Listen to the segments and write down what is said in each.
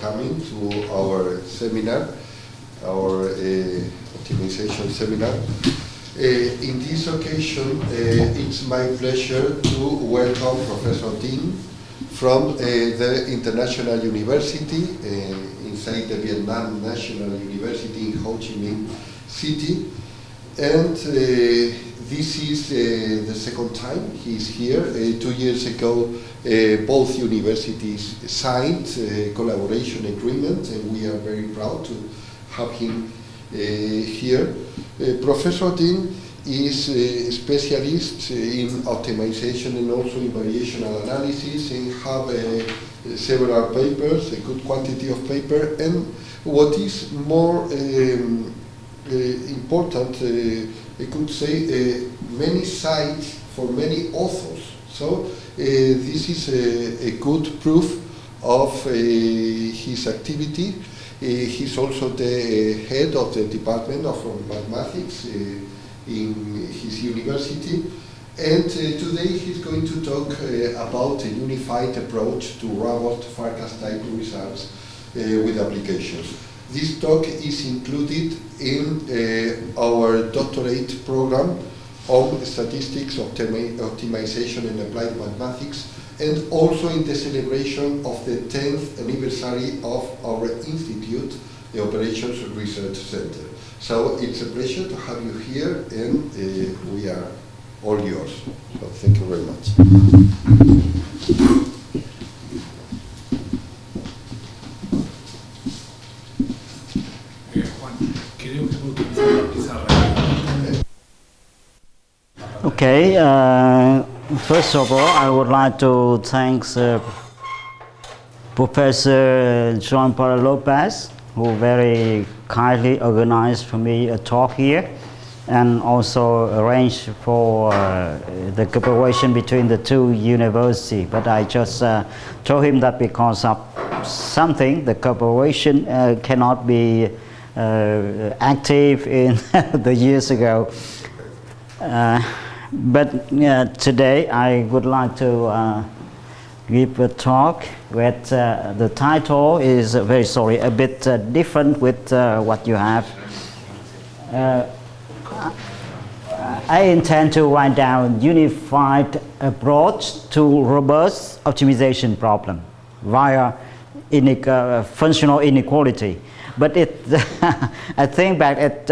coming to our seminar, our uh, optimization seminar. Uh, in this occasion, uh, it's my pleasure to welcome Professor Dinh from the International University inside the Vietnam National University in Ho Chi Minh City. And uh, this is uh, the second time he's here. Uh, two years ago, uh, both universities signed a collaboration agreement, and we are very proud to have him here. Professor Dinh is a specialist in optimization and also in variational analysis and have uh, several papers, a good quantity of paper, and what is more um, uh, important, uh, I could say, uh, many sites for many authors. So uh, this is a, a, good proof of uh, his activity. he's also the head of the Department of Mathematics in his university. And uh, today he's going to talk uh, about a unified approach to robust Farkas type results uh, with applications. This talk is included in uh, our doctorate program on statistics, optimi optimization and applied mathematics, and also in the celebration of the 10th anniversary of our institute, the Operations Research Center. So it's a pleasure to have you here, and uh, we are all yours. So thank you very much. Okay, uh, first of all, I would like to thank uh, Professor Juan Pablo Lopez, who very kindly organized for me a talk here and also arranged for uh, the cooperation between the two universities. But I just uh, told him that because of something, the cooperation uh, cannot be uh, active in the years ago. But uh, today I would like to uh, give a talk with uh, the title is uh, very sorry a bit uh, different with uh, what you have. I intend to write down unified approach to robust optimization problem via functional inequality. But it, I think back at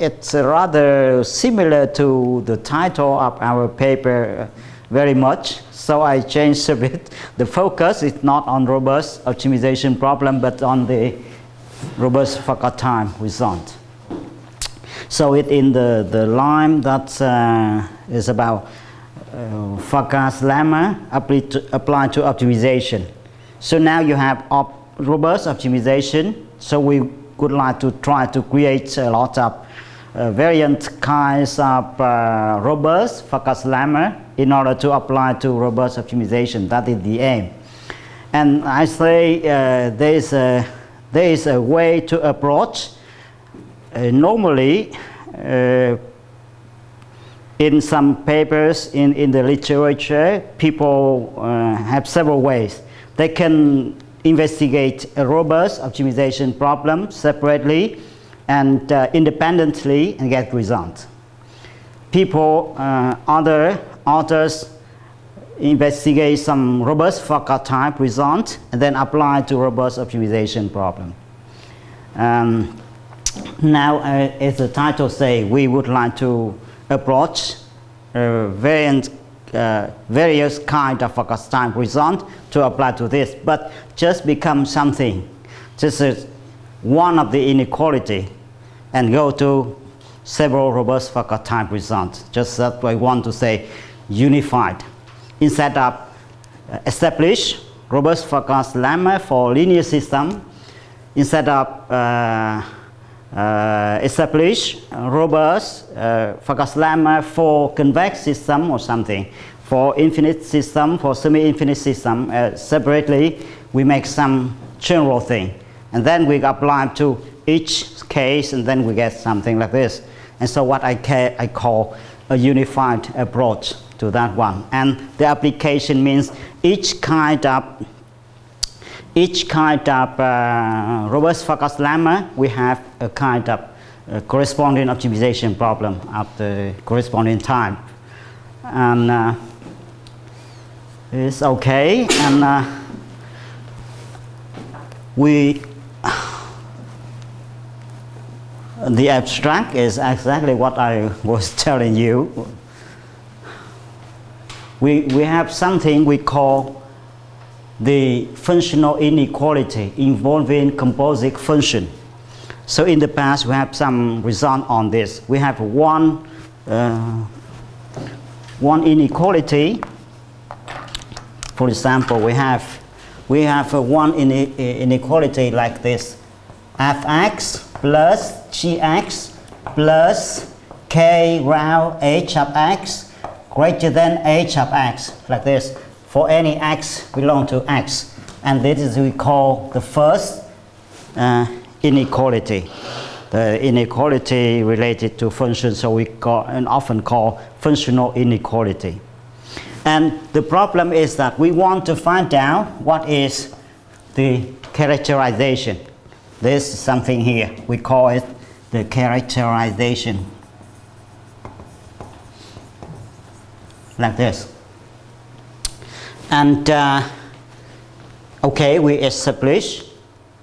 it's rather similar to the title of our paper very much. So I changed a bit. The focus is not on robust optimization problem, but on the robust Farkas type result. So it in the, the line that uh, is about uh, lemma applied to, applied to optimization. So now you have op robust optimization. So we would like to try to create a lot of uh, variant kinds of uh, robust Farkas lemma in order to apply to robust optimization. That is the aim. And I say uh, there, is a, there is a way to approach. Uh, normally, uh, in some papers in, in the literature, people uh, have several ways. They can investigate a robust optimization problem separately and uh, independently and get results. People, uh, other authors investigate some robust Farkas type result and then apply to robust optimization problem. Um, now, uh, as the title say, we would like to approach variant, uh, various kind of Farkas type result to apply to this, but just become something. This is one of the inequality and go to several robust Farkas type results. Just that I want to say unified. Instead of establish robust Farkas lemma for linear system, instead of uh, uh, establish robust uh, Farkas lemma for convex system or something, for infinite system, for semi-infinite system, uh, separately we make some general thing. And then we apply to each case and then we get something like this. And so what I, I call a unified approach to that one. And the application means each kind of each kind of uh, robust Farkas lemma, we have a kind of uh, corresponding optimization problem of the corresponding time. And uh, it's okay. And uh, we, the abstract is exactly what I was telling you. We, we have something we call the functional inequality involving composite function. So in the past, we have some result on this. We have one, uh, one inequality. For example, we have, we have one inequality like this. fx plus gx plus k round h of x greater than h of x, like this for any x belong to x. And this is we call the first uh, inequality. The inequality related to functions, so we call and often call functional inequality. And the problem is that we want to find out what is the characterization. This is something here. We call it the characterization. Like this. And uh, okay, we establish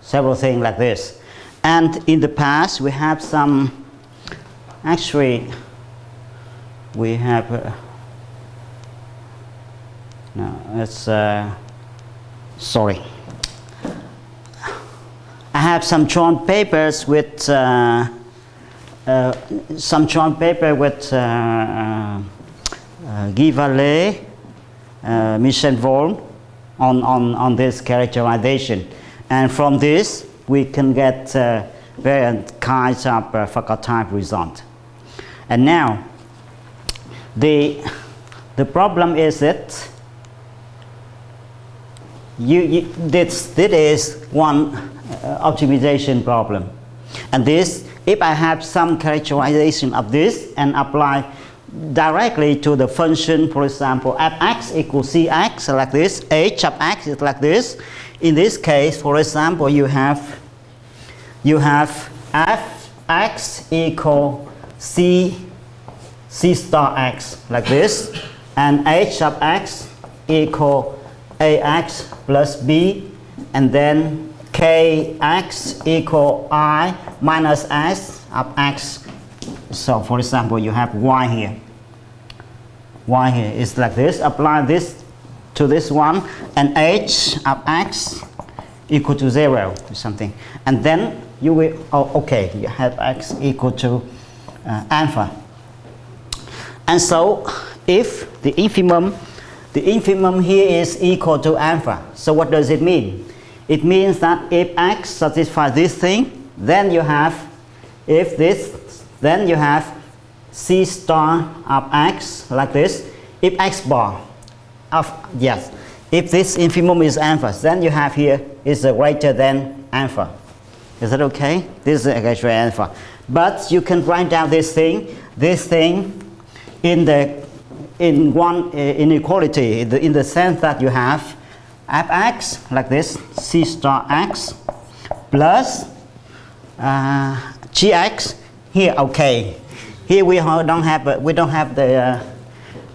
several things like this. And in the past, we have some, actually, we have, uh, no, it's, uh, sorry. I have some joint papers with, uh, uh, some joint paper with uh, uh, uh Guy Vallet uh, Michel Volle on, on, on this characterization. And from this, we can get various kinds of uh, Farkas type result. And now, the, the problem is that you, you, this, this is one uh, optimization problem. And this, if I have some characterization of this and apply directly to the function, for example, fx equals cx like this, h of x is like this. In this case, for example, you have you have fx equal c c star x like this, and h of x equal ax plus b, and then kx equal i minus s of x so for example, you have y here. y here is like this. Apply this to this one, and h of x equal to 0 or something. And then you will, oh, okay, you have x equal to uh, alpha. And so if the infimum, the infimum here is equal to alpha. So what does it mean? It means that if x satisfies this thing, then you have, if this then you have C star of x like this. If x bar of, yes, if this infimum is alpha, then you have here is greater than alpha. Is that okay? This is than alpha. But you can write down this thing, this thing in the in one uh, inequality in the, sense that you have fx like this c star x plus uh, gx here, okay. Here we don't have we don't have the uh,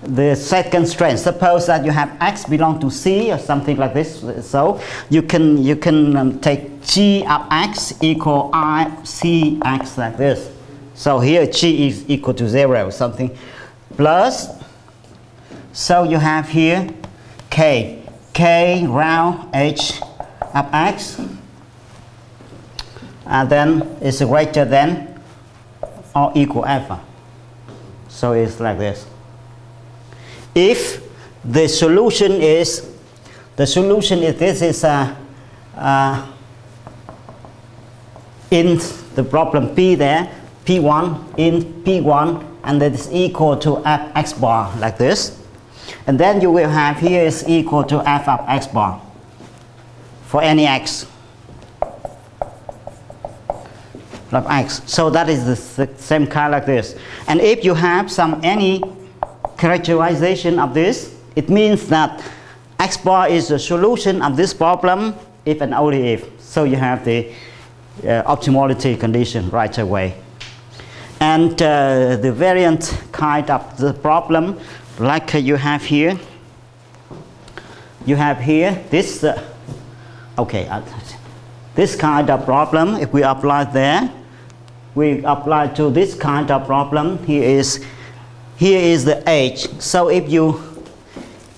the second strand. Suppose that you have x belong to c or something like this. So you can you can um, take g of x equal i c x like this. So here g is equal to zero something plus. So you have here k k round h of x and then it's greater than or equal alpha. So it's like this. If the solution is, the solution is this is a, uh, in the problem P there, P1 in P1 and that is equal to x bar like this. And then you will have here is equal to f of x bar for any x. of x. So that is the same kind like this. And if you have some any characterization of this, it means that x bar is the solution of this problem if and only if. So you have the uh, optimality condition right away. And uh, the variant kind of the problem, like you have here, you have here this, uh, okay, uh, this kind of problem, if we apply there, we apply to this kind of problem, here is, here is the age. So if you,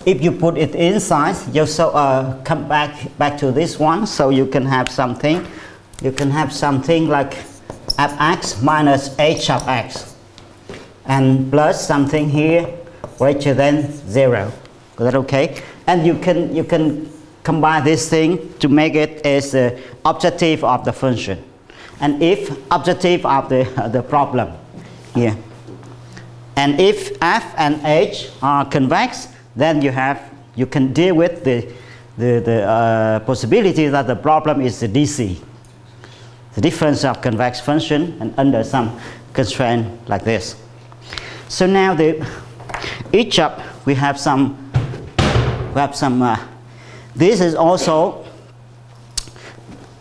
if you put it inside, you so, uh, come back, back to this one, so you can have something, you can have something like fx minus h of x and plus something here greater than 0. Is that okay? And you can, you can combine this thing to make it as the objective of the function. And if objective of the, uh, the problem here. And if f and h are convex, then you have, you can deal with the, the, the uh, possibility that the problem is the DC the difference of convex function and under some constraint like this. So now the each up, we have some we have some uh, this is also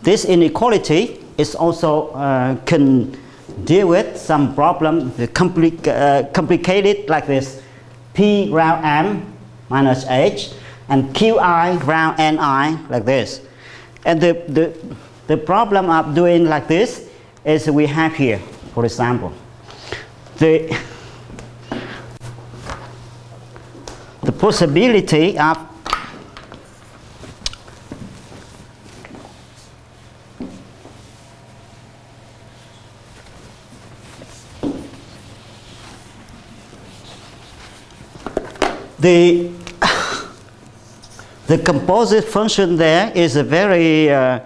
this inequality is also uh, can deal with some problem compli uh, complicated like this. P round m minus h and qi round ni like this. And the the the problem of doing like this is we have here, for example, the, the possibility of the the composite function there is a very uh,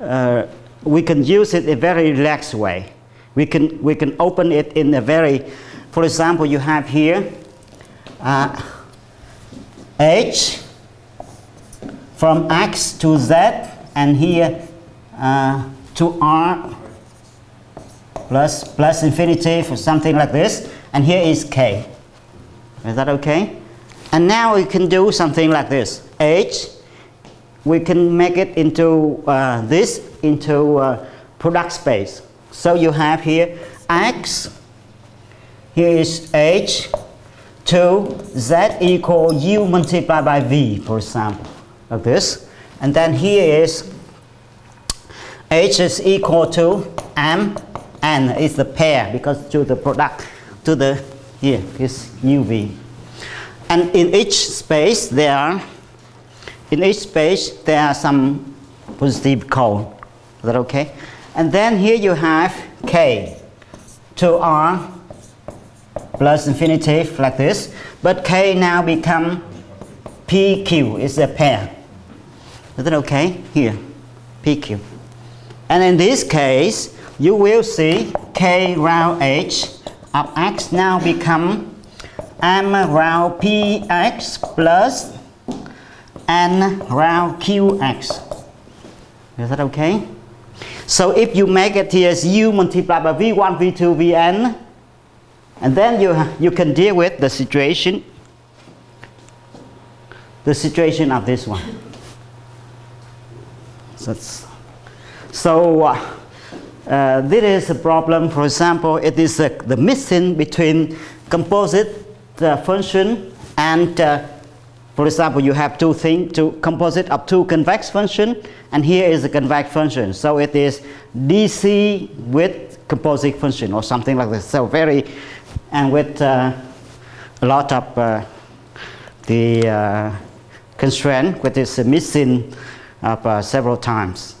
uh, we can use it a very relaxed way. We can, we can open it in a very, for example, you have here uh, h from x to z and here uh, to r plus, plus infinity for something like this and here is k. Is that okay? And now we can do something like this. h we can make it into uh, this into uh, product space. So you have here x, here is h, to z equal u multiplied by v, for example, like this. And then here is h is equal to m, n is the pair because to the product, to the, here is uv. And in each space there are in each space, there are some positive cone. Is that okay? And then here you have k to r plus infinity like this. But k now become pq is a pair. Is that okay? Here, pq. And in this case, you will see k round h of x now become m round px plus n round qx. Is that okay? So if you make it here as u multiplied by v1, v2, vn, and then you, you can deal with the situation, the situation of this one. So, so uh, uh, this is a problem, for example, it is uh, the missing between composite uh, function and uh, for example, you have two things, two composite of two convex function, and here is a convex function. So it is DC with composite function or something like this. So very, and with uh, a lot of uh, the uh, constraint, which is missing up several times.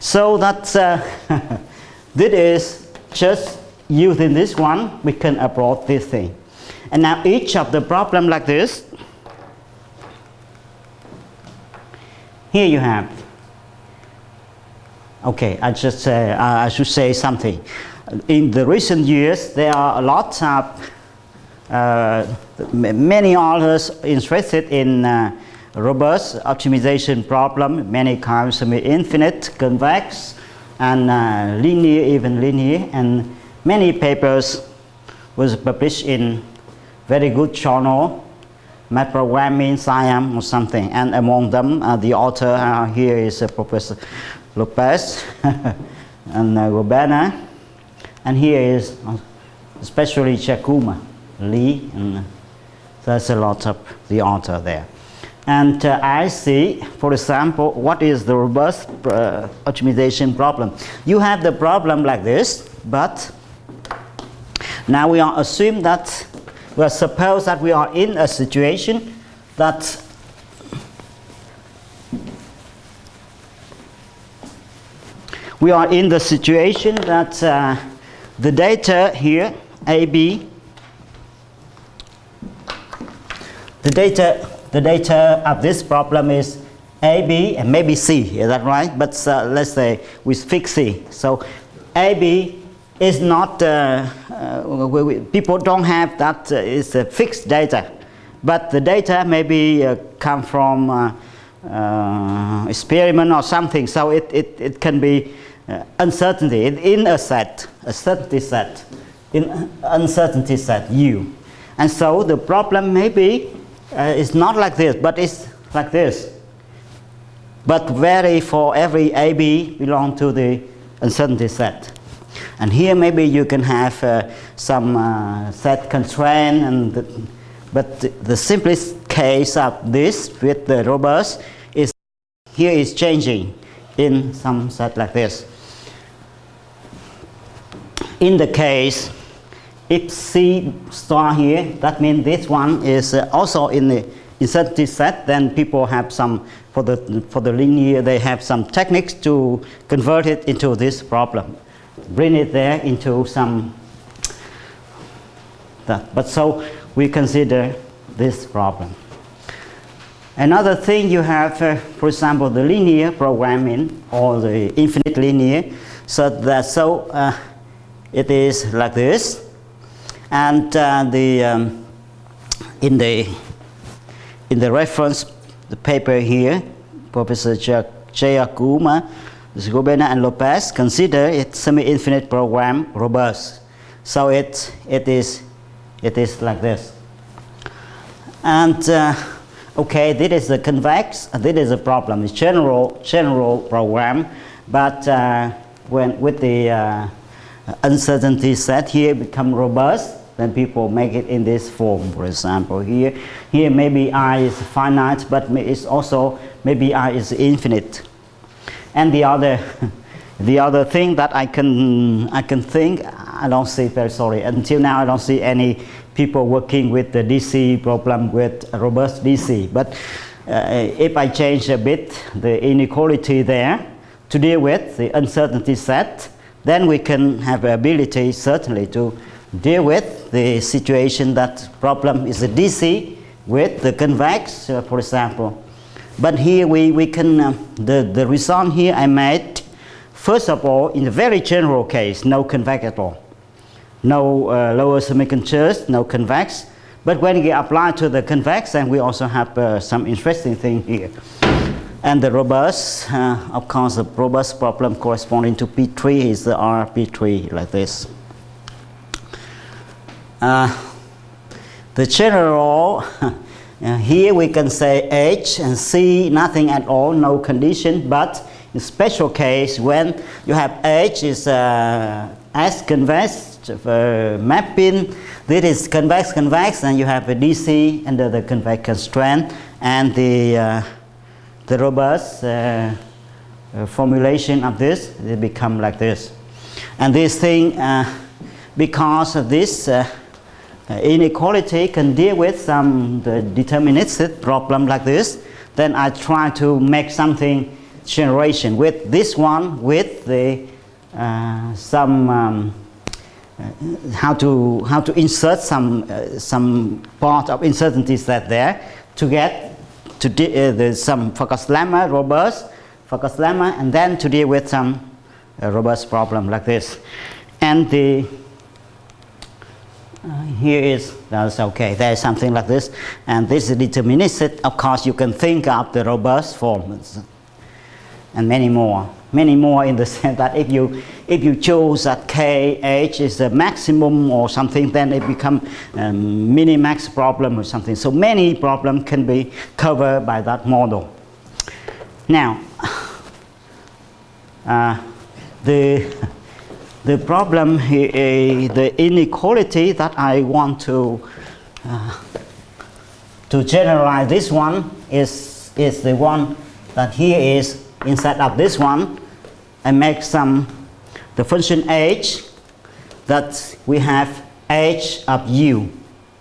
So that's, this is just using this one, we can approach this thing. And now each of the problem like this, here you have, okay, I just uh, I should say something. In the recent years, there are a lot of, uh, many authors interested in uh, robust optimization problem, many kinds of infinite, convex, and uh, linear, even linear, and many papers was published in very good journal math programming, SIAM or something. And among them, uh, the author uh, here is uh, Professor Lopez and uh, Goberna. And here is especially Jeyakumar, Lee, and there's a lot of the author there. And uh, I see, for example, what is the robust uh, optimization problem. You have the problem like this, but now we are assume that, well, suppose that we are in a situation that we are in the situation that uh, the data here, AB, the data, the data of this problem is AB and maybe C, is that right? But uh, let's say we fix C. So AB is not, uh, uh, we, we, people don't have that, uh, it's a fixed data. But the data maybe uh, come from uh, experiment or something, so it, it, it can be uh, uncertainty in a set, a certainty set, in uncertainty set U. And so the problem maybe uh, is not like this, but it's like this. But vary for every AB belong to the uncertainty set. And here maybe you can have uh, some uh, set constraint, and the, but the, the simplest case of this with the robust is here is changing in some set like this. In the case, if C star here, that means this one is uh, also in the uncertainty set, then people have some, for the, for the linear, they have some techniques to convert it into this problem bring it there into some that. But so we consider this problem. Another thing you have, uh, for example, the linear programming or the infinite linear. So that so uh, it is like this, and uh, the um, in the in the reference the paper here, Professor Jeyakumar Goberna and Lopez consider it semi-infinite program robust. So it, it, is, it is like this. And uh, okay, this is a convex, this is a problem. It's general, general program, but uh, when with the uh, uncertainty set here become robust, then people make it in this form. For example, here, here maybe I is finite, but it's also maybe I is infinite. And the other, the other thing that I can, I can think, I don't see, very sorry, until now I don't see any people working with the DC problem with robust DC. But uh, if I change a bit the inequality there to deal with the uncertainty set, then we can have the ability certainly to deal with the situation that problem is a DC with the convex, uh, for example. But here we, we can, uh, the, the result here I made, first of all, in a very general case, no convex at all. No uh, lower semicontinuous, no convex. But when you apply to the convex, then we also have uh, some interesting thing here. And the robust, uh, of course, the robust problem corresponding to P3 is the RP3 like this. Uh, the general Uh, here we can say H and C, nothing at all, no condition, but in special case when you have H is uh, S convex uh, mapping, this is convex convex and you have a DC under the convex constraint and the, uh, the robust uh, uh, formulation of this, they become like this. And this thing, because of this uh, inequality can deal with some deterministic problem like this, then I try to make something generation with this one with the uh, some um, uh, how to how to insert some uh, some part of uncertainties that there to get to uh, the, some Farkas lemma robust Farkas lemma and then to deal with some uh, robust problem like this and the uh, here is, that's okay, there's something like this. And this is deterministic. Of course, you can think of the robust forms and many more. Many more in the sense that if you if you choose that kh is the maximum or something, then it becomes um, minimax problem or something. So many problems can be covered by that model. Now, uh, the the problem, uh, the inequality that I want to uh, to generalize this one is is the one that here is instead of this one, I make some the function h that we have h of u.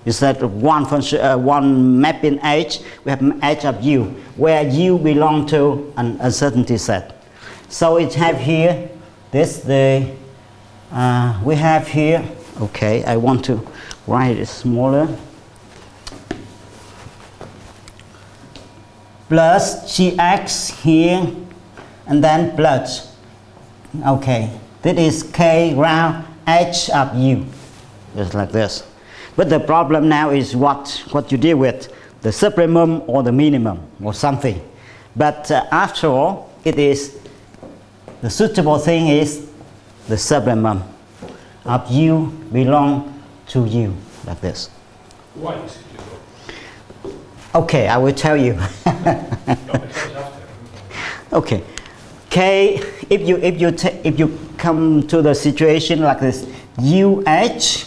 Is that one function uh, one mapping h? We have h of u where u belong to an uncertainty set. So it have here this the uh, we have here okay I want to write it smaller. Plus gx here and then plus okay this is k round h of u. Just like this. But the problem now is what what you deal with the supremum or the minimum or something. But uh, after all it is the suitable thing is the supremum of u belong to u like this. Why is it okay i will tell you. No, it doesn't have to. Okay. K, if you if you if you come to the situation like this, UH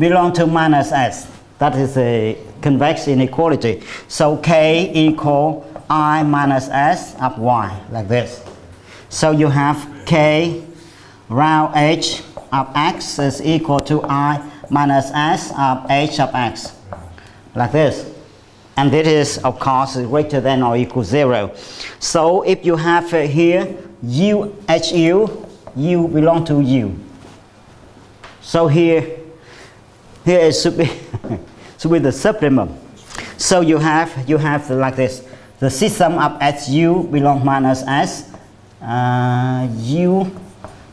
belong to minus S. That is a convex inequality. So K equal I minus S of Y like this. So you have K round H of X is equal to I minus S of H of X like this. And this is, of course, greater than or equal zero. So if you have uh, here U, H U, U belong to U. So here, here it should be, should be the supplement. So you have, you have like this. The system of SU belong minus S. Uh, U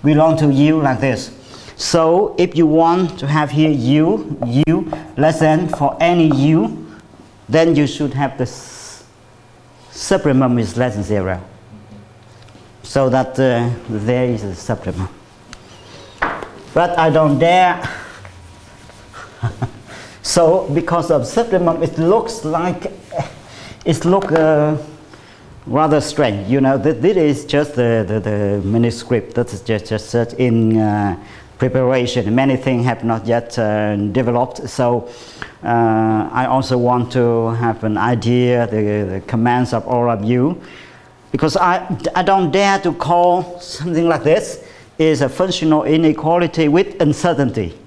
belong to U like this. So if you want to have here U, U less than for any U, then you should have the s- supplement is less than zero. So that uh, there is a supplement. But I don't dare. so because of supplement, it looks like it look uh, rather strange. You know, th- this is just the, the, the manuscript that is just, just in uh, preparation. Many things have not yet uh, developed. So uh, I also want to have an idea, the, the commands of all of you. Because I, I don't dare to call something like this is a functional inequality with uncertainty.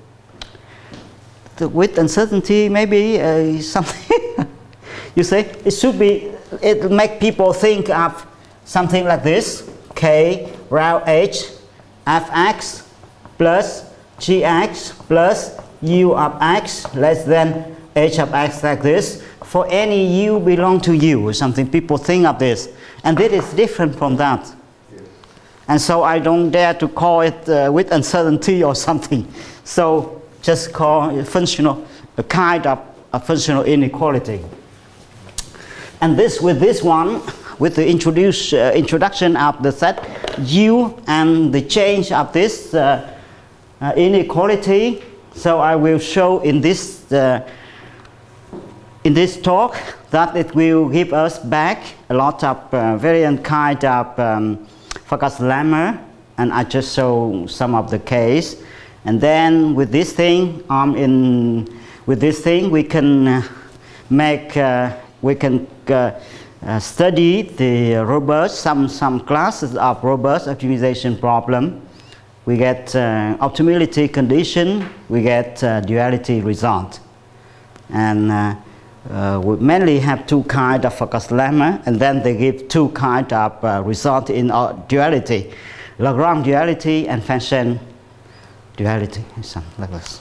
The, with uncertainty, maybe uh, something you say it should be it make people think of something like this k round h fx plus gx plus u of x less than h of x like this for any u belong to u or something people think of this and this is different from that and so I don't dare to call it uh, with uncertainty or something. So just call it functional, a kind of a functional inequality. And this with this one, with the introduce, uh, introduction of the set U and the change of this uh, uh, inequality, so I will show in this uh, in this talk that it will give us back a lot of uh, variant kind of um, Farkas lemma and I just show some of the case. And then with this thing um, in with this thing we can uh, make uh, we can uh, uh, study the robust some some classes of robust optimization problem we get uh, optimality condition we get uh, duality result. And uh, uh, we mainly have two kind of Farkas lemma and then they give two kind of uh, result in duality. Lagrange duality and Fenchel duality. Something like this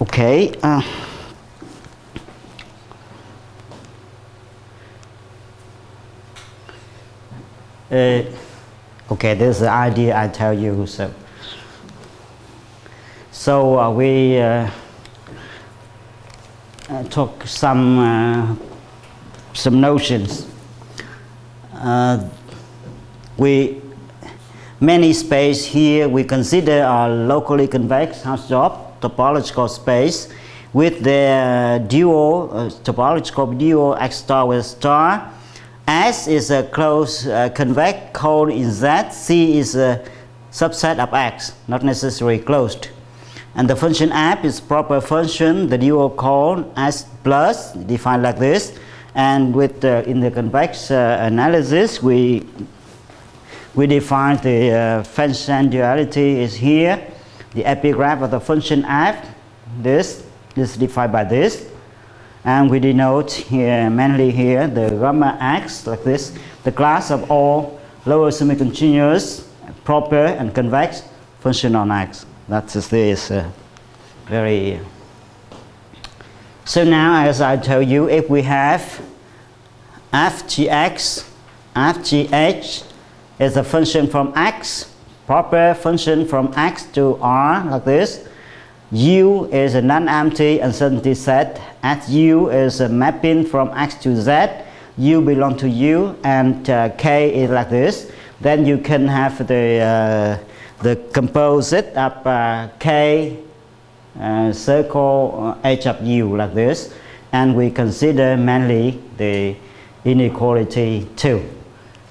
okay uh, okay this is the idea I tell you so so uh, we uh, uh, took some uh, some notions. Uh, we many space here we consider are locally convex Hausdorff topological space with the dual uh, topological dual x star with star. S is a closed uh, convex cone in Z. C is a subset of X, not necessarily closed. And the function f is proper function, the dual cone S plus, defined like this. And with uh, in the convex uh, analysis, we we define the uh, function duality is here. The epigraph of the function f, this, this is defined by this. And we denote here, mainly here, the gamma x, like this, the class of all lower semi-continuous, proper and convex function on x. That is this uh, very... So now, as I told you, if we have fgx, fgh, is a function from x, proper function from x to r like this. U is a non-empty uncertainty set. As U is a mapping from x to z. U belong to U and uh, K is like this. Then you can have the, uh, the composite of uh, K uh, circle uh, H of U like this. And we consider mainly the inequality 2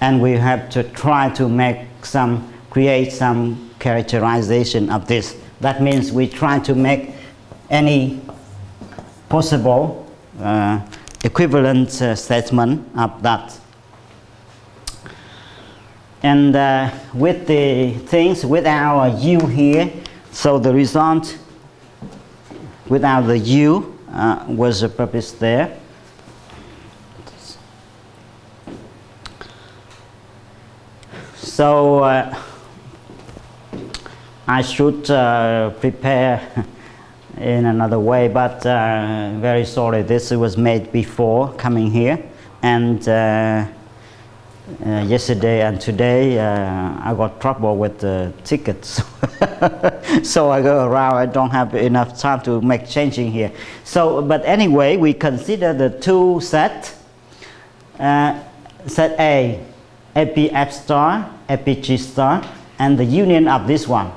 and we have to try to make some, create some characterization of this. That means we try to make any possible uh, equivalent uh, statement of that. And uh, with the things, with our u here, so the result without the u uh, was a purpose there. So I should prepare in another way, but uh, very sorry, this was made before coming here. And uh, uh, yesterday and today, uh, I got trouble with the tickets. so I go around, I don't have enough time to make changing here. So, but anyway, we consider the two set, set A, AP F star, APG star, and the union of this one.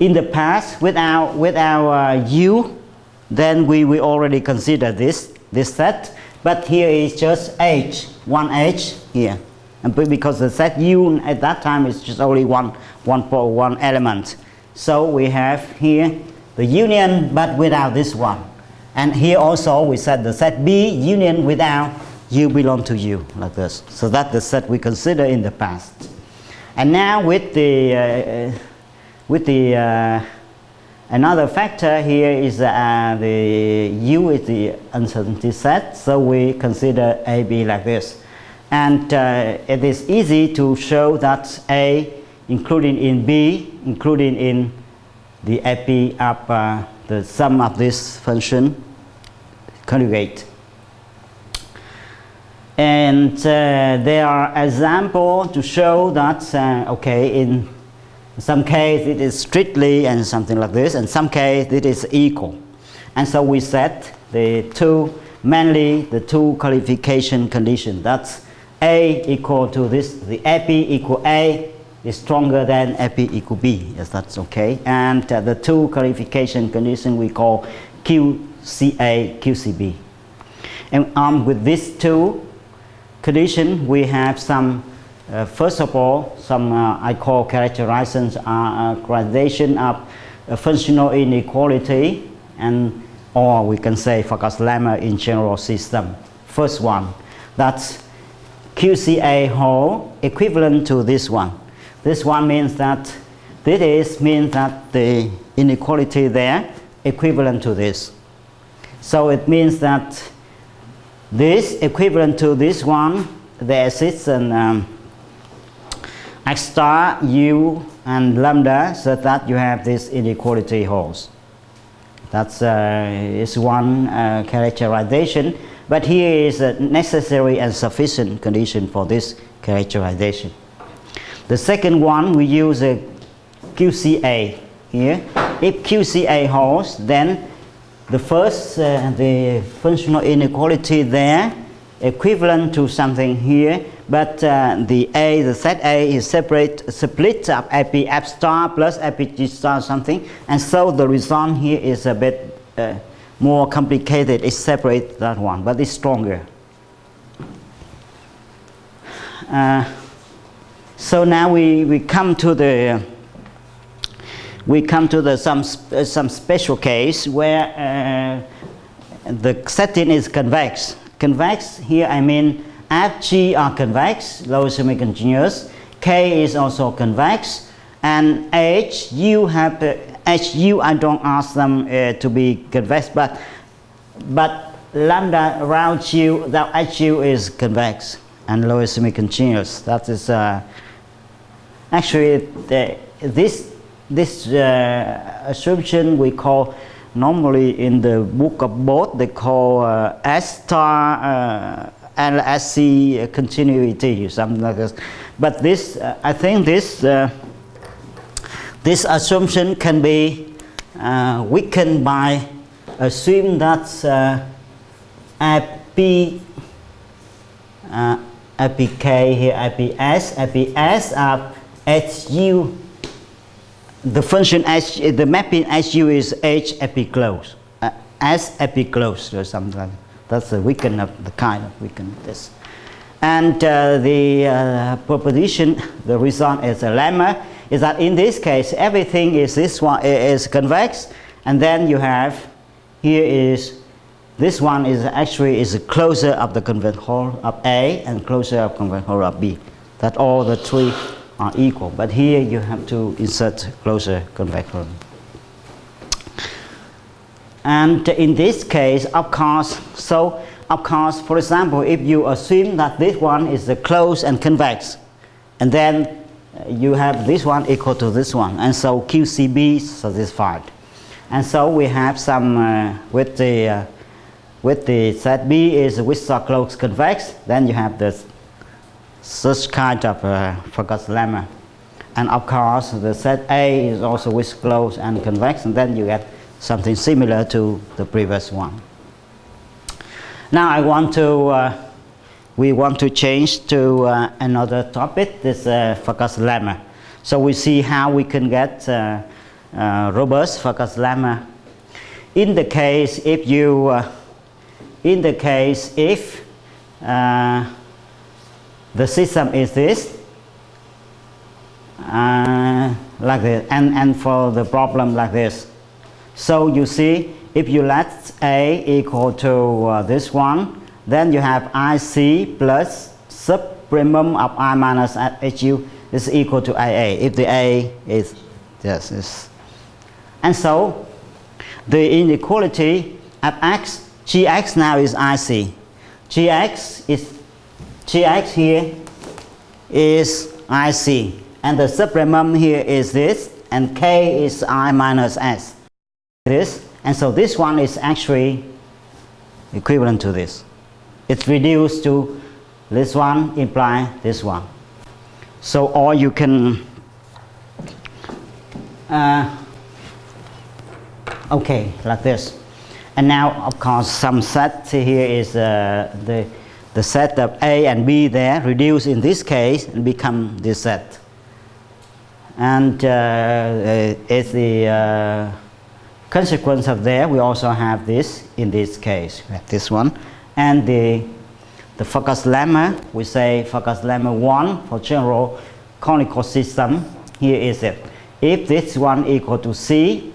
In the past, with our, with our uh, U, then we, we already consider this, this set, but here is just H, one H here. And because the set U at that time is just only one, one, one element. So we have here the union but without this one. And here also we said the set B union without U belong to U like this. So that's the set we consider in the past. And now with the, uh, with the uh, another factor here is uh, the U is the uncertainty set. So we consider AB like this. And uh, it is easy to show that A including in B, including in the AP of uh, the sum of this function conjugate. And uh, there are examples to show that, uh, okay, in some case it is strictly and something like this, and some case it is equal. And so we set the two, mainly the two qualification conditions. That's A equal to this, the AP equal A is stronger than AP equal B, yes, that's okay. And uh, the two qualification conditions we call QCA, QCB. And armed with these two, condition, we have some, uh, first of all, some uh, I call characterizations, uh, characterization of functional inequality and or we can say Farkas lemma in general system. First one, that's QCA whole equivalent to this one. This one means that this is means that the inequality there equivalent to this. So it means that this equivalent to this one, there exists an um, star, u, and lambda, so that you have this inequality holes. That's uh, is one uh, characterization, but here is a necessary and sufficient condition for this characterization. The second one, we use a QCA here. If QCA holds, then the first, uh, the functional inequality there, equivalent to something here, but uh, the A, the set A is separate, split up AP F star plus APG star something, and so the result here is a bit uh, more complicated. It separates that one, but it's stronger. Uh, so now we, we come to the we come to the some uh, some special case where uh, the setting is convex. Convex here I mean F G are convex, low semi-continuous. K is also convex, and H U have uh, H U I don't ask them uh, to be convex, but but lambda around U that H U is convex and low semi-continuous. That is uh, actually the, this this uh, assumption we call normally in the book of both they call uh, S star uh, LSC continuity something like this. But this uh, I think this uh, this assumption can be uh, weakened by assume that uh, IP uh, here IPS IPS are HU the function H, the mapping HU is H epiclose, uh, S epiclose or something like that. That's the weaken of the kind of weaken this. And uh, the uh, proposition, the result is a lemma, is that in this case everything is this one is convex, and then you have here is this one is actually is closer of the convex hull of A and closer of convex hull of B. That all the three are equal. But here you have to insert closer convex hole. And in this case, of course, so of course, for example, if you assume that this one is the closed and convex, and then uh, you have this one equal to this one, and so QCB satisfied. And so we have some uh, with the uh, with the set B is with closed convex, then you have this such kind of uh, Farkas lemma. And of course, the set A is also with closed and convex, and then you get something similar to the previous one. Now I want to, uh, we want to change to uh, another topic, this uh, Farkas lemma. So we see how we can get uh, uh, robust Farkas lemma. In the case if you, uh, in the case if the system is this, like this, and, and for the problem like this. So you see, if you let A equal to uh, this one, then you have IC plus supremum of I minus HU is equal to IA. If the A is yes, is. And so the inequality of X, Gx now is IC. Gx is Gx here is IC and the supremum here is this and K is I minus S this and so this one is actually equivalent to this. It's reduced to this one imply this one. So or you can uh, okay like this. And now of course some set here is uh, the the set of A and B there reduce in this case and become this set. And uh, uh it's the uh, consequence of there, we also have this in this case, this one. And the, the Farkas lemma, we say Farkas lemma 1 for general conical system. Here is it. If this one equal to C,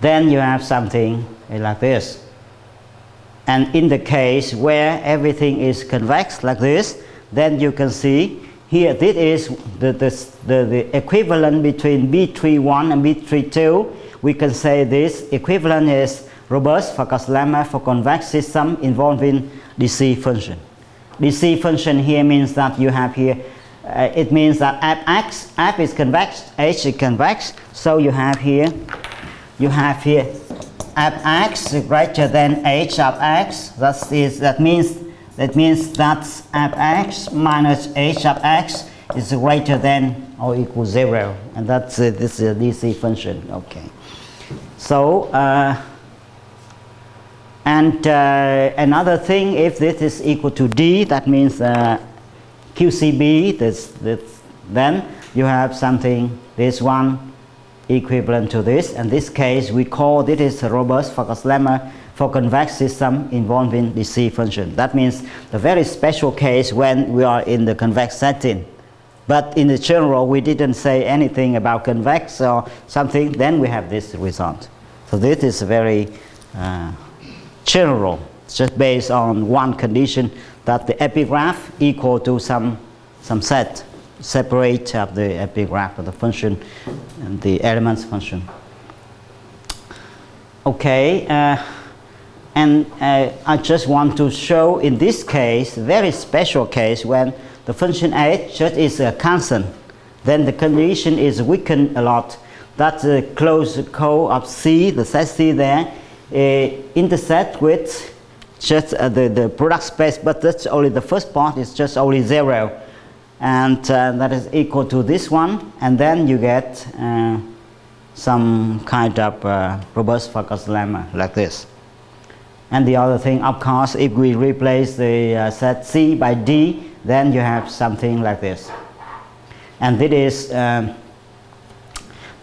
then you have something like this. And in the case where everything is convex like this, then you can see here this is the, the, the, the equivalent between B31 and B32 we can say this equivalent is robust Farkas lemma for convex system involving DC function. DC function here means that you have here, uh, it means that fx, f is convex, h is convex, so you have here, you have here fx greater than h of x, that, is, that means that means that fx minus h of x is greater than or equal zero, and that's uh, this is a DC function. Okay. So, uh, And uh, another thing, if this is equal to D, that means uh, QCB, this, this, then you have something, this one equivalent to this. In this case, we call this is a robust Farkas lemma for convex system involving DC function. That means the very special case when we are in the convex setting. But in the general, we didn't say anything about convex or something, then we have this result. So this is very uh, general, just based on one condition that the epigraph equal to some, some set, separate of the epigraph of the function and the elements function. Okay, uh, and uh, I just want to show in this case, very special case when the function h just is a constant, then the condition is weakened a lot. That the closed co of C, the set C there, uh, intersect with just uh, the, the product space, but that's only the first part is just only zero. And uh, that is equal to this one, and then you get uh, some kind of uh, robust Farkas lemma like this. And the other thing, of course, if we replace the uh, set C by D, then you have something like this. And this is, um,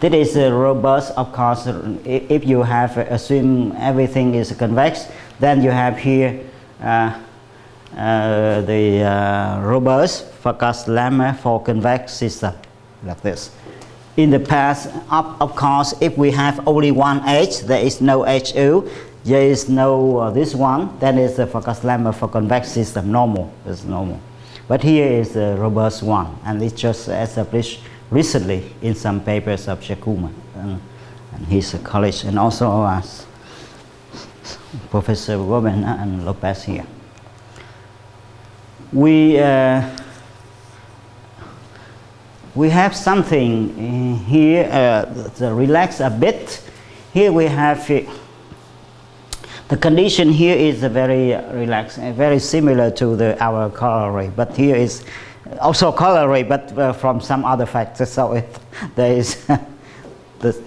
this is a robust, of course, if you have uh, assume everything is convex, then you have here uh, uh, the uh, robust Farkas lemma for convex system, like this. In the past, of, of course, if we have only one H, there is no HU, there is no uh, this one, then it's a Farkas lemma for convex system, normal, it's normal. But here is a robust one, and it's just established recently in some papers of Jeyakumar and, and his college, and also as Professor Goberna and Lopez here. We, uh, we have something here, uh, relax a bit. Here we have uh, the condition here is very relaxed, very similar to the, our corollary, but here is also corollary, but uh, from some other factors. So it, there is this,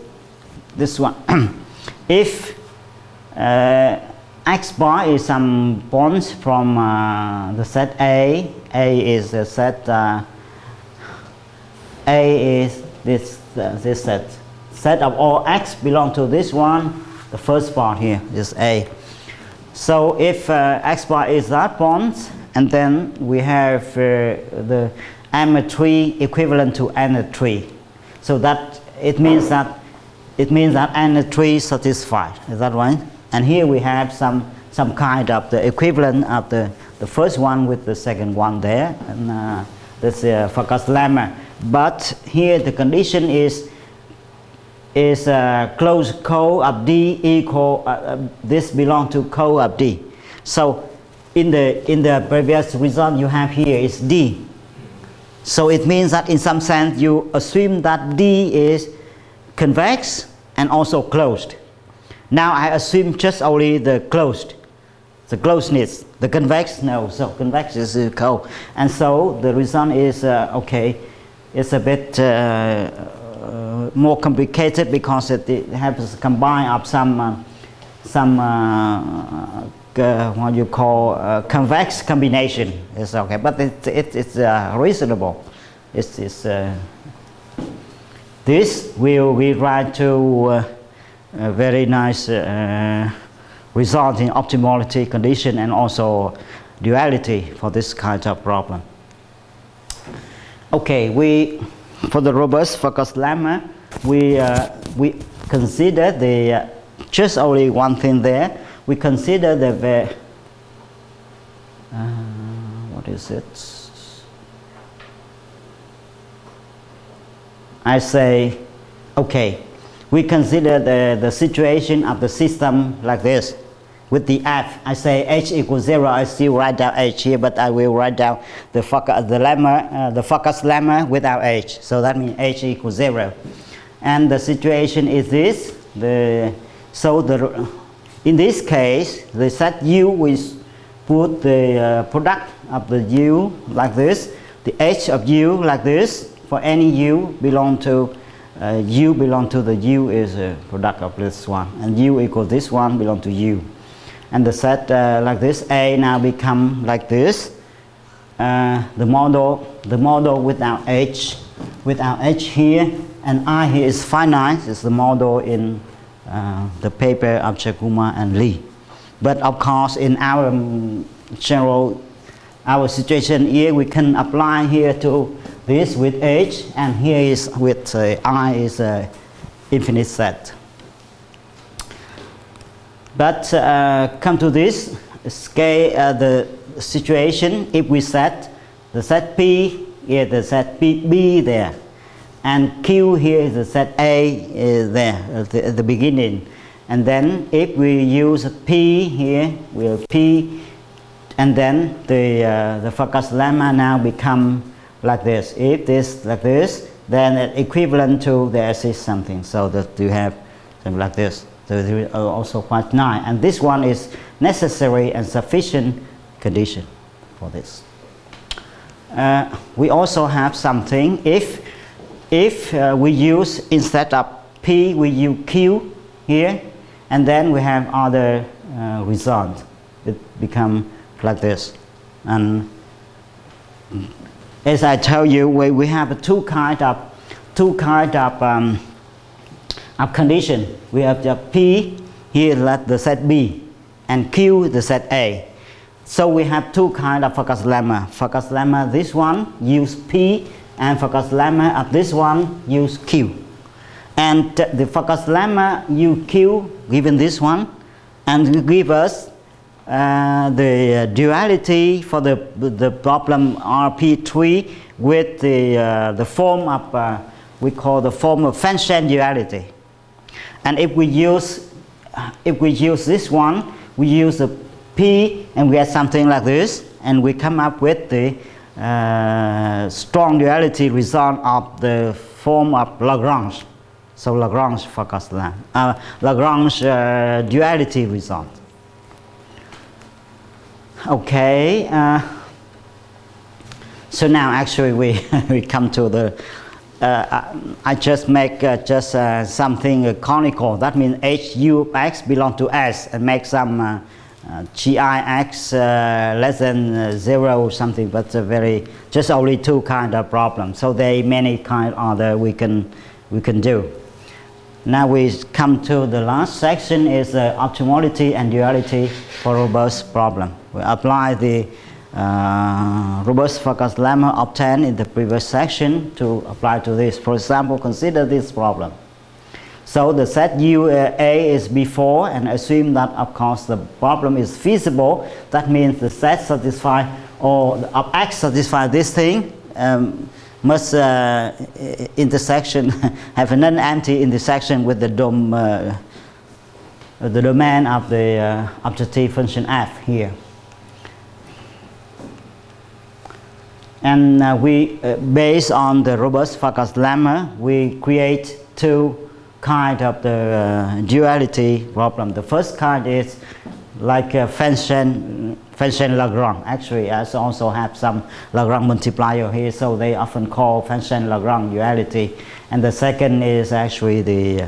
this one. if uh, x bar is some points from uh, the set A, A is the set, uh, A is this, uh, this set. Set of all x belong to this one, the first part here is A. So if uh, x bar is that bond, and then we have uh, the m tree equivalent to n tree. So that it means that it means that n tree satisfied. Is that right? And here we have some some kind of the equivalent of the the first one with the second one there, and uh, this uh, Farkas lemma. But here the condition is is a closed co of D equal, uh, uh, this belong to co of D. So in the, in the previous result you have here is D. So it means that in some sense you assume that D is convex and also closed. Now I assume just only the closed, the closeness, the convex, no, so convex is uh, co. And so the result is, uh, okay, it's a bit uh, uh, more complicated because it, it has combine of some uh, some uh, what you call convex combination. It's okay, but it, it, it's reasonable. It's, it's this will we write to a very nice result in optimality condition and also duality for this kind of problem. Okay, we for the robust Farkas lemma, we, uh, we consider the, uh, just only one thing there, we consider the, uh, what is it? I say, okay, we consider the, the situation of the system like this with the f. I say h equals 0, I still write down h here, but I will write down the, the lemma, uh, the Farkas lemma without h. So that means h equals 0. And the situation is this. The, so the, in this case, the set u we put the uh, product of the u like this, the h of u like this, for any u belong to uh, u belong to the u is a product of this one, and u equals this one belong to u. and the set uh, like this A now become like this. Uh, the model, the model without H, without H here, and I here is finite. it's the model in uh, the paper of Jeyakumar and Lee. But of course, in our um, general, our situation here, we can apply here to this with H, and here is with uh, I is a infinite set. But uh, come to this scale, uh, the situation, if we set the set P, here the set P, B there, and Q here is the set A is there at the, at the beginning. And then if we use P here, we'll P, and then the, uh, the Farkas lemma now become like this. If this like this, then equivalent to there is something. So that you have something like this. There is also quite nice. And this one is necessary and sufficient condition for this. Uh, we also have something if if uh, we use instead of P we use Q here and then we have other uh, results it become like this and as I tell you we, we have two kind of two kind of um, of condition we have the P here let the set B and Q the set A so we have two kind of Farkas lemma Farkas lemma this one use P and Farkas lemma of this one use Q. And the Farkas lemma UQ given this one and give us uh, the duality for the, the problem RP3 with the, uh, the form of, uh, we call the form of Fenchel duality. And if we use, if we use this one, we use the P and we get something like this and we come up with the uh, strong duality result of the form of Lagrange. So Lagrange focus lamp, uh, Lagrange uh, duality result. Okay. Uh, so now actually we, we come to the, uh, I just make uh, just something conical. That means h u x belong to s and make some uh, GIX uh, less than uh, zero something, but very just only two kind of problems. So there are many kind other we can we can do. Now we come to the last section is uh, optimality and duality for robust problem. We apply the uh, robust Farkas lemma obtained in the previous section to apply to this. For example, consider this problem. So the set U uh, is before and assume that of course the problem is feasible. That means the set satisfy or of X satisfy this thing um, must uh, intersection have a non-empty intersection with the dom uh, the domain of the uh, objective function f here. And uh, we, uh, based on the robust Farkas lemma, we create two kind of the uh, duality problem. The first kind is like a Fenchel, Fenchel Lagrange. Actually, I also have some Lagrange multiplier here, so they often call Fenchel Lagrange duality. And the second is actually the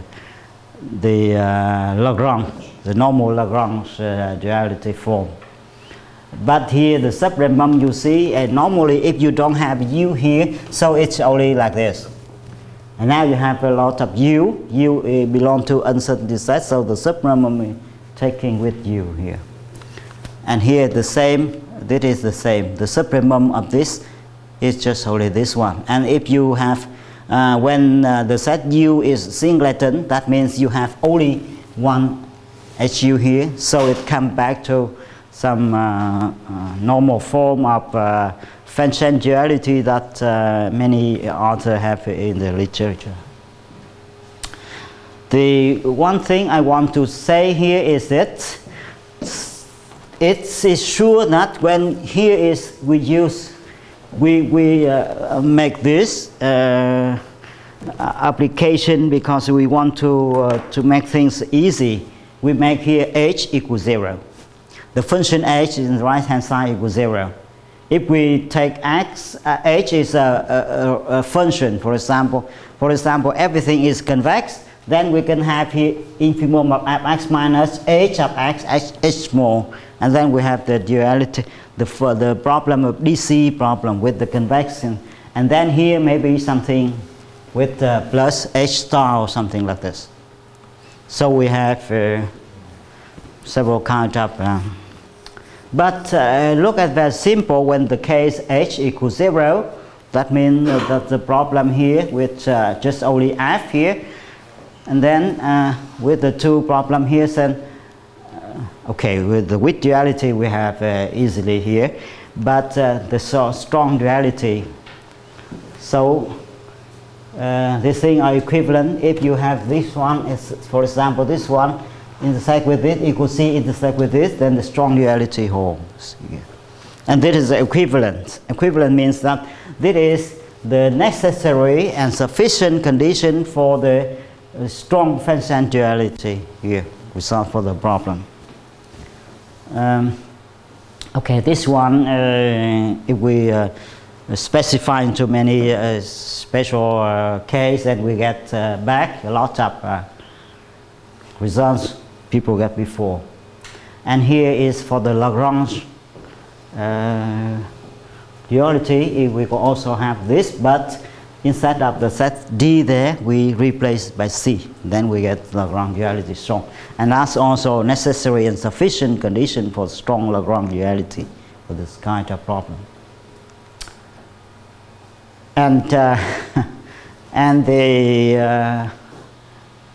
the uh, Lagrange, the normal Lagrange uh, duality form. But here the supremum you see, and normally if you don't have u here, so it's only like this. And now you have a lot of u. u uh, belong to uncertainty set, so the supremum is taking with u here. And here the same, this is the same. The supremum of this is just only this one. And if you have, uh, when uh, the set u is singleton, that means you have only one hu here, so it comes back to some uh, uh normal form of uh, duality that uh, many authors have in the literature. The one thing I want to say here is that it is sure that when here is we use we, we uh, make this uh, application because we want to, to make things easy. We make here h equals 0. The function h in the right hand side equals 0 if we take x, uh, h is a, a, a, function, for example, for example, everything is convex, then we can have here infimum of x minus h of x, h, h small, and then we have the duality, the, the problem of DC problem with the convection, and then here maybe something with uh, plus h star or something like this. So we have uh, several kind of, uh, but uh, look at very simple when the case h equals zero, that means that the problem here with uh, just only f here, and then uh, with the two problem here, then uh, okay, with the with duality we have uh, easily here, but uh, the so strong duality. So uh, these things are equivalent. If you have this one, is, for example, this one intersect with it, equals C intersect with this, then the strong duality holds. Here. And this is equivalent. Equivalent means that this is the necessary and sufficient condition for the uh, strong function duality here. We solve for the problem. Um, okay, this one, uh, if we uh, specify into many uh, special uh, case, then we get uh, back a lot of uh, results people get before. And here is for the Lagrange uh, duality, we also have this, but instead of the set D there, we replace by C. Then we get Lagrange duality strong. And that's also necessary and sufficient condition for strong Lagrange duality for this kind of problem. And, uh, and the, uh,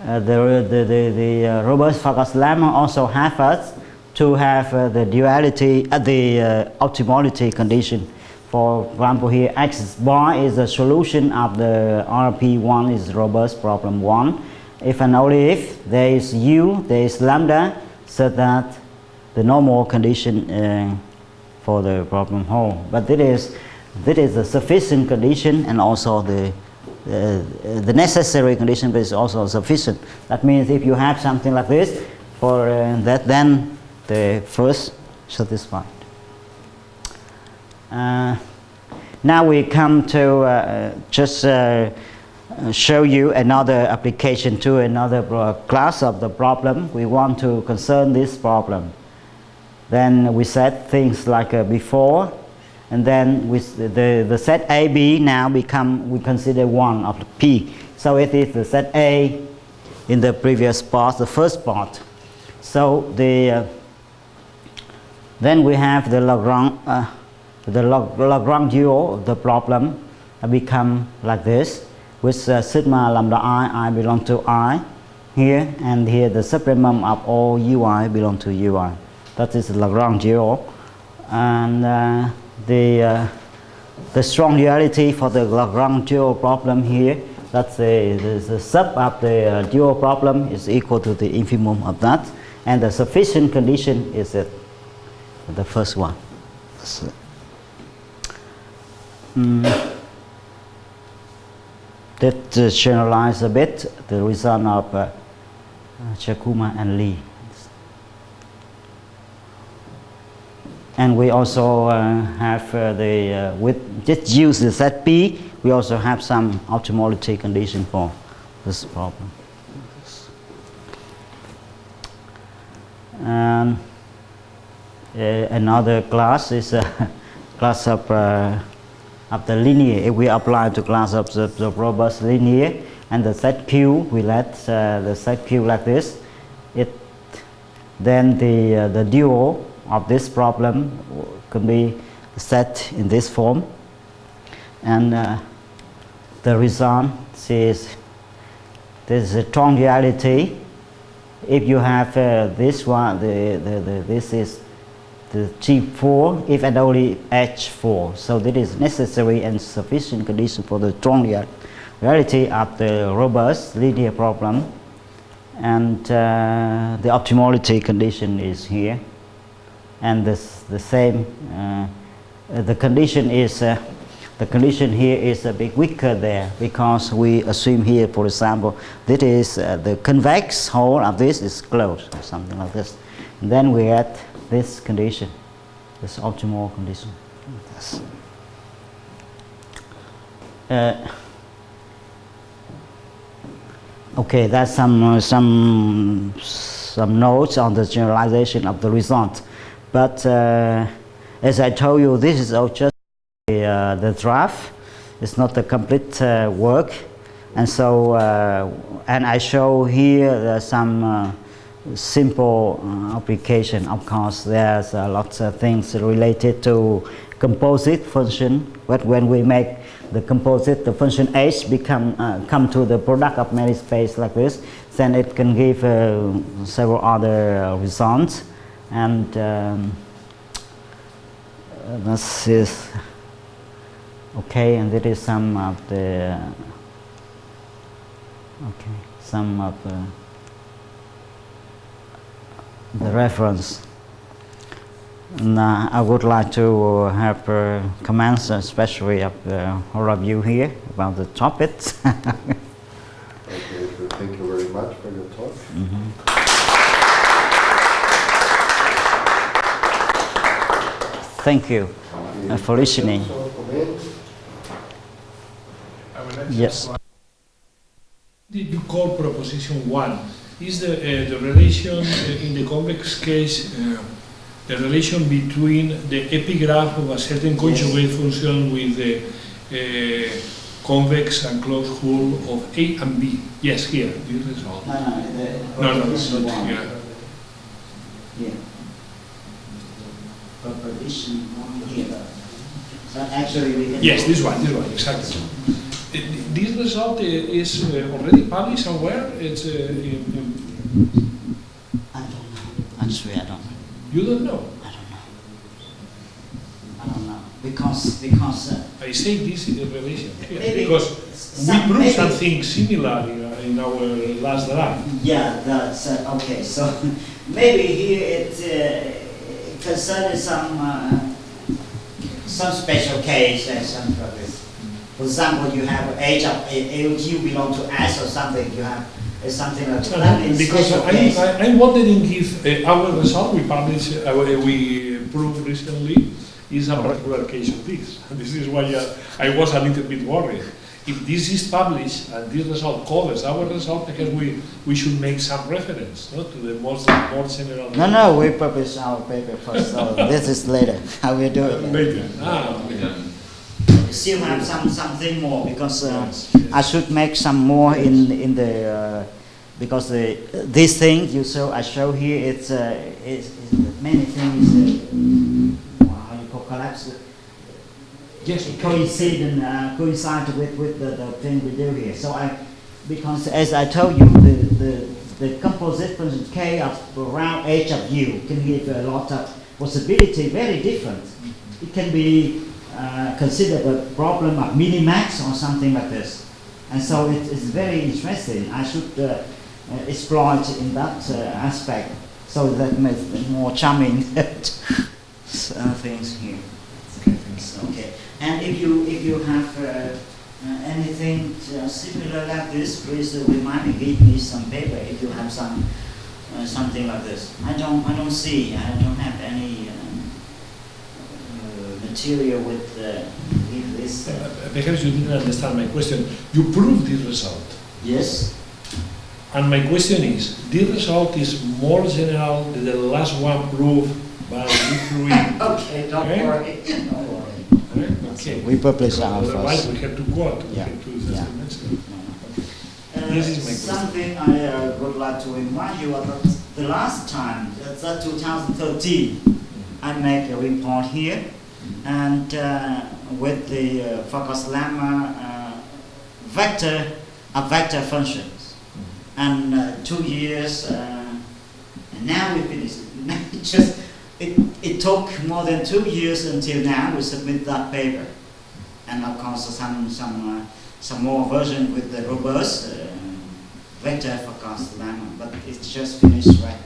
uh, the, the, the, the uh, robust Farkas lemma also have us to have uh, the duality, uh, the uh, optimality condition. For example, here x bar is the solution of the RP1 is robust problem 1. If and only if there is u, there is lambda, so that the normal condition uh, for the problem whole. But this is, this is a sufficient condition and also the the necessary condition but is also sufficient. That means if you have something like this, for uh, that then the first satisfied. Uh, now we come to uh, just uh, show you another application to another class of the problem. We want to concern this problem. Then we said things like uh, before, and then with the, the set AB now become, we consider one of the P. So it is the set A in the previous part, the first part. So the, uh, then we have the Lagrange, uh, the Lagrange dual of the problem become like this, with uh, sigma lambda i, i belong to i here, and here the supremum of all ui belong to ui. That is Lagrange dual. And uh, the, uh, the strong duality for the Lagrange dual problem here, that's the, the, the sub of the uh, dual problem is equal to the infimum of that. And the sufficient condition is it, the first one. Mm. That uh, generalize a bit the result of uh, Jeyakumar and Lee. And we also uh, have uh, the uh, with just use the set P we also have some optimality condition for this problem. Uh, another class is a class of uh, of the linear. If we apply to class of the, the robust linear and the set Q. We let uh, the set Q like this. It then the the dual of this problem can be set in this form. And uh, the result is this is a strong duality if you have uh, this one the, the, the, this is the G4 if and only H4 so this is necessary and sufficient condition for the strong reality of the robust linear problem. And uh, the optimality condition is here and this, the same uh, the condition is uh, the condition here is a bit weaker there because we assume here for example this is uh, the convex hull of this is closed or something like this and then we get this condition this optimal condition yes. uh, Okay, that's some, uh, some, some notes on the generalization of the result. But uh, as I told you, this is all just the, uh, the draft. It's not the complete uh, work. And so, uh, and I show here uh, some uh, simple uh, application. Of course, there's a lot of things related to composite function. But when we make the composite, the function h become uh, come to the product of many space like this, then it can give uh, several other uh, results. And um, uh, this is okay. And it is some of the okay some of the, the reference. And, uh, I would like to have uh, comments, especially of uh, all of you here, about the topics. Okay, so thank you very much for your talk. Thank you uh, for listening. So, comments? I would like to Yes. Did you call proposition one? Is the, uh, the relation uh, in the convex case, uh, the relation between the epigraph of a certain conjugate function with the uh, convex and closed hull of A and B? Yes, here, this result. No, no, it's not here. Yeah. Proposition one here. So actually we can. Yes, this one, this one, exactly. Uh, This result uh, is uh, already published somewhere? It's, uh, in- in- I don't know. Actually, I don't know. you don't know? I don't know. I don't know. Because, because. Uh, I say this in the relation because we proved something similar in, uh, in our last draft. Yeah, that's uh, okay. So maybe here it uh, concerns some uh, some special case and some this. For example, you have age of AOG belong to S or something. You have uh, something like that. in Because I'm. I- I'm wondering if uh, our result we published, uh, we proved recently, is a particular case of this. This is why uh, I was a little bit worried. If this is published and this result covers our result, I guess we, we should make some reference no, to the most, more general. No, no, we publish our paper first. So this is later. How we do it? Later. Ah, okay. Still have some something more because uh, Yes, yes. I should make some more in in the uh, because the this thing you show I show here it's uh, it's, it's many things uh, how you call collapse Okay. coincide and uh, coincide with with the, the thing we do here. So I because as I told you the the the composite function k of around h of u can give a lot of possibility very different. It can be uh, considered a problem of minimax or something like this. And so it is very interesting. I should uh, uh, exploit in that uh, aspect so that makes more charming uh, things here. Okay. And if you if you have uh, uh, anything uh, similar like this, please remind me, give me some paper if you have some uh, something like this. I don't I don't see. I don't have any um, uh, material with uh, this. Perhaps you didn't understand my question. You proved this result. yes. And my question is, this result is more general than the last one proved by Lee Okay. Don't Okay. worry. Don't worry. Okay. We publish Because our Otherwise, we have to quote. we Yeah, yeah. Uh, This is my question. something I uh, would like to remind you about the last time, that's uh, 2013, I make a report here, and uh, with the uh, Farkas lemma uh, vector of vector functions, and uh, two years, uh, and now we finished. it just it, it took more than two years until now we submit that paper, and of course some some. Uh, some more version with the robust uh, vector Farkas lemma, but it's just finished right,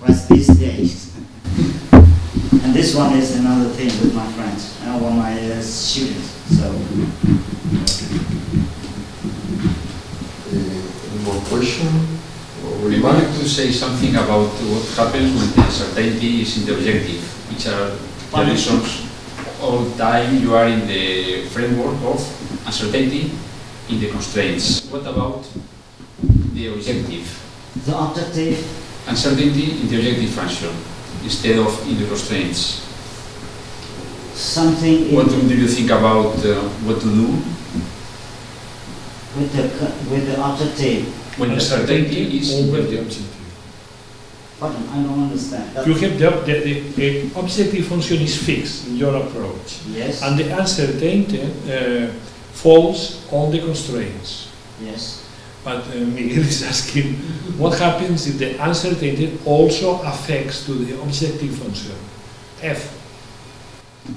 right these days. and this one is another thing with my friends, uh, or my uh, students. So Uh, Any more question you remark? could say something about what happens when the uncertainty is in the objective, which are the reasons all time you are in the framework of uncertainty in the constraints. What about the the objective. The objective Uncertainty in the objective function instead of in the constraints. something What do you think about uh, what to do with the with the objective. When uncertainty is in over the the objective? objective. Pardon, I don't understand. That- You have the, the, the, the objective function is fixed in your approach, yes. and the uncertainty uh, falls on the constraints. yes. But uh, Miguel is asking, what happens if the uncertainty also affects to the objective function? F,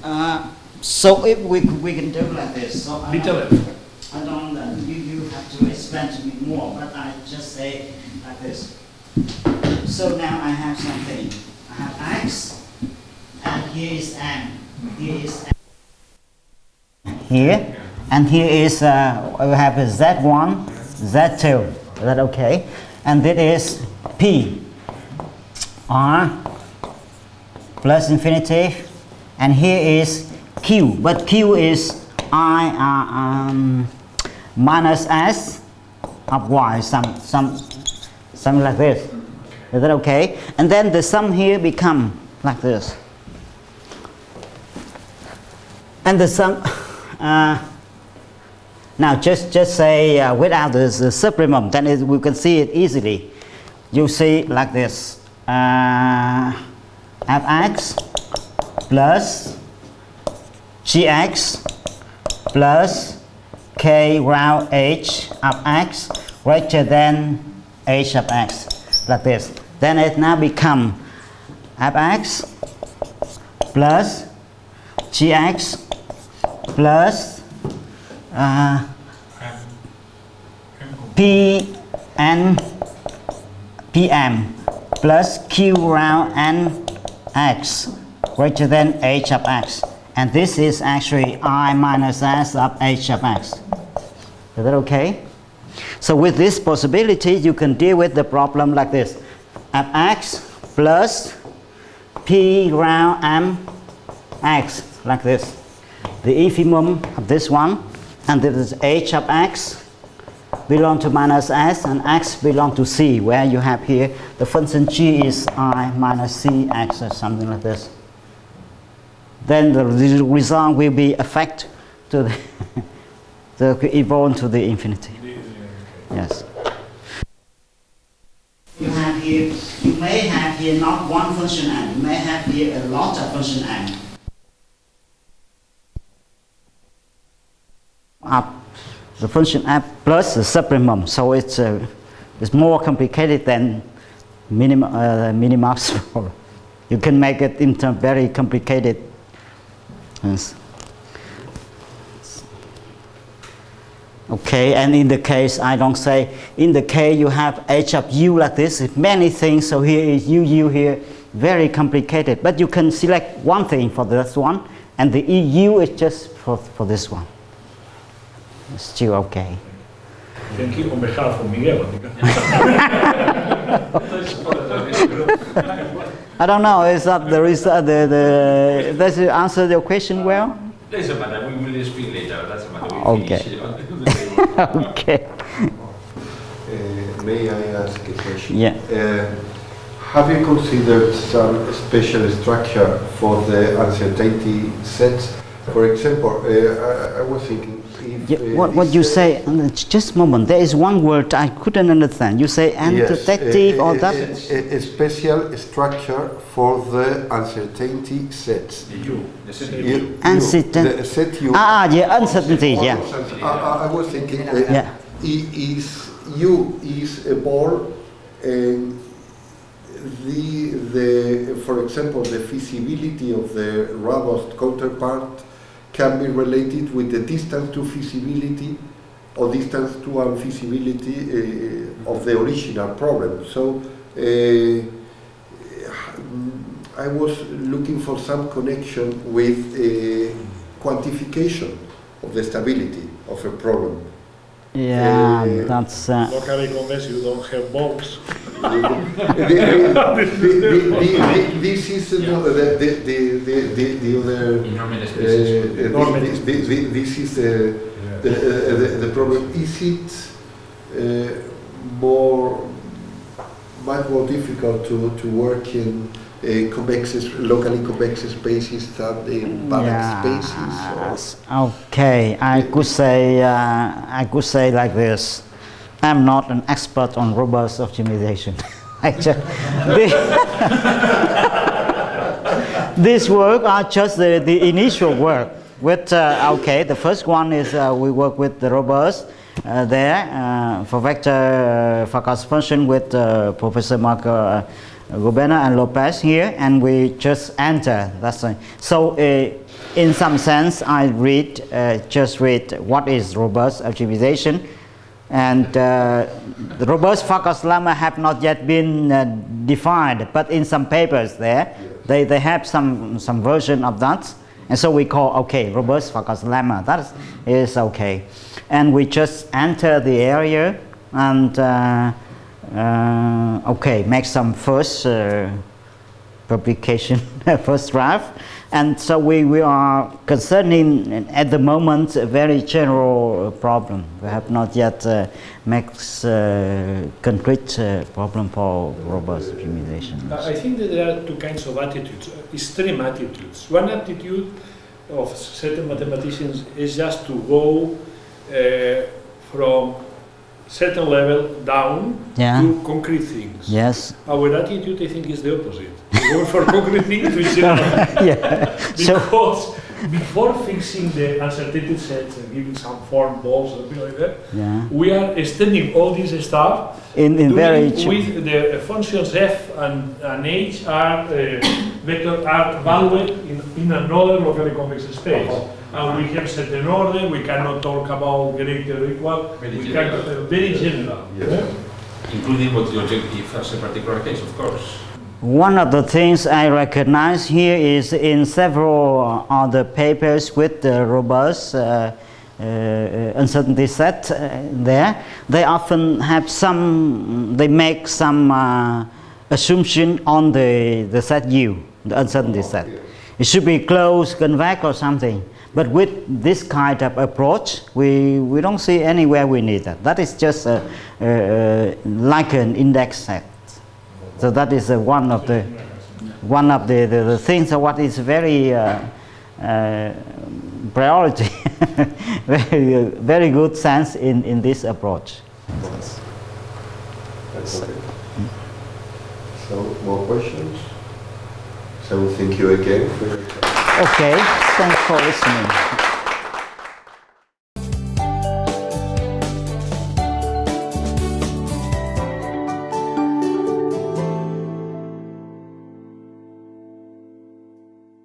Uh, so if we we can do like this. So I little don't, f. I don't. Uh, you you have to explain to me more, but I just say like this. So now I have something. I have x, and here is m. Here is m. Here, and here is uh, we have a z1, z2. Is that okay? And this is p. R plus infinity, and here is q, but q is i uh, um, minus s of y, some some something like this. Is that okay? And then the sum here become like this. And the sum, uh, now just just say uh, without the, the supremum, then it, we can see it easily. You see like this. Uh, fx plus gx plus k round h of x greater than h of x like this then it now become fx plus gx plus uh, p n pm plus q round n x greater than h of x. And this is actually i minus s of h of x. Is that okay? So with this possibility, you can deal with the problem like this. f x plus p round m x, like this. The infimum of this one, and this is h of x belong to minus s and x belong to c where you have here the function g is i minus c x or something like this then the result will be effect to the, the evolve to the infinity yes you have here you may have here not one function n you may have here a lot of function n up the function f plus the supremum. So it's, uh, it's more complicated than minim, uh, minimax. you can make it into very complicated. Okay, and in the case, I don't say, in the case you have h of u like this, many things, so here is u, u here, very complicated. But you can select one thing for this one, and the eu is just for, for this one. It's still okay. Thank you on behalf of Miguel. I don't know, is that the result, the, the, does it answer your question well? Doesn't matter, we will speak later, doesn't matter. We Okay. finish on the table. okay. Uh, May I ask a question? Yeah. Uh, Have you considered some special structure for the uncertainty sets? For example, uh, I I was thinking if... Yeah, what, what you say, just a moment, there is one word I couldn't understand. You say Yes, antidective a- or a- that? A a special structure for the uncertainty sets. The U, the set You- U. you- the set you... Ah, ah, yeah, uncertainty, yeah. I, I- I was thinking, uh, Yeah. i- is U is a ball, and the, the, for example, the feasibility of the robust counterpart can be related with the distance to feasibility or distance to unfeasibility uh, of the original problem. So uh, I was looking for some connection with uh, quantification of the stability of a problem. Yeah, Uh, that's. Uh, Locally convinced you don't have balls. This is the, the, the, the, the, the other. In Uh, uh, this is the, the, uh, the, the problem. Is it uh, more, much more difficult to, to work in uh, convex, locally convex spaces than in Banach spaces. or- Okay, I could say uh, I could say like this. I'm not an expert on robust optimization. I just, the- This work are just the, the initial work. With uh, okay, the first one is uh, we work with the robust uh, there uh, for vector uh, forecast function with uh, Professor Marco uh, Goberna and Lopez here, and we just enter. That's it. So, uh, in some sense, I read uh, just read what is robust optimization, and uh, the robust Farkas lemma have not yet been uh, defined, but in some papers there, they, they have some some version of that, and so we call okay robust Farkas lemma. That is, is okay, and we just enter the area and. Uh, okay, make some first uh, publication, first draft. And so we, we are concerning at the moment a very general problem. We have not yet uh, make uh, concrete uh, problem for robust optimization. I think that there are two kinds of attitudes, extreme attitudes. One attitude of certain mathematicians is just to go uh, from certain level down Yeah. to concrete things. Yes. Our attitude, I think, is the opposite. We go for concrete things to general. yeah. So Because before fixing the uncertainty sets and giving some form balls or something like that, yeah. we are extending all this stuff In in very with the functions f and, and h are uh, vector are valued in, in another locally convex space. And we have certain order, we cannot talk about greater or equal, Very we general. can, uh, very general. Yes. yeah? Including what the objective as a particular case, of course. One of the things I recognize here is in several other papers with the robust uh, uh, uncertainty set uh, there, they often have some, they make some uh, assumption on the, the set U, the uncertainty set. It should be closed, convex or something. But with this kind of approach, we, we don't see anywhere we need that. That is just a, uh, like an index set. So that is one of the one of the, the, the things what is very uh, uh, priority, very very good sense in, in this approach. So, more questions? So, thank you again for your time. Okay, thanks for listening.